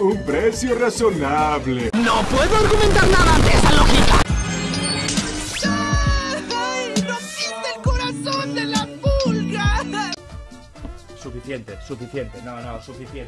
Un precio razonable. No puedo argumentar nada ante esa lógica. ¡Ay! ¡Rompiste el corazón de la pulga! Suficiente, suficiente. No, no, suficiente.